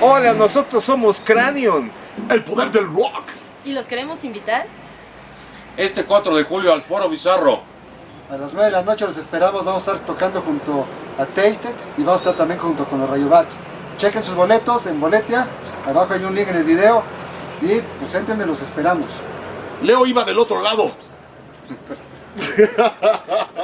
Hola, nosotros somos Cranion. El poder del rock. ¿Y los queremos invitar? Este 4 de julio al Foro Bizarro. A las 9 de la noche los esperamos, vamos a estar tocando junto a Tasted y vamos a estar también junto con los Rayobats. Chequen sus boletos en Boletia, abajo hay un link en el video y pues entrenme, los esperamos. Leo iba del otro lado.